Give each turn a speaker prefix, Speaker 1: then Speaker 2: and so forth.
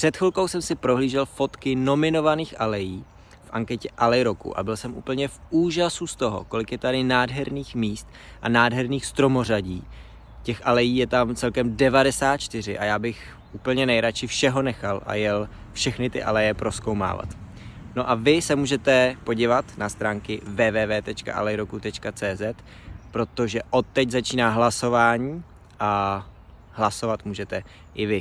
Speaker 1: Před chvilkou jsem si prohlížel fotky nominovaných alejí v anketě Alej roku a byl jsem úplně v úžasu z toho, kolik je tady nádherných míst a nádherných stromořadí. Těch alejí je tam celkem 94 a já bych úplně nejradši všeho nechal a jel všechny ty aleje proskoumávat. No a vy se můžete podívat na stránky www.alejroku.cz, protože od teď začíná hlasování a hlasovat můžete i vy.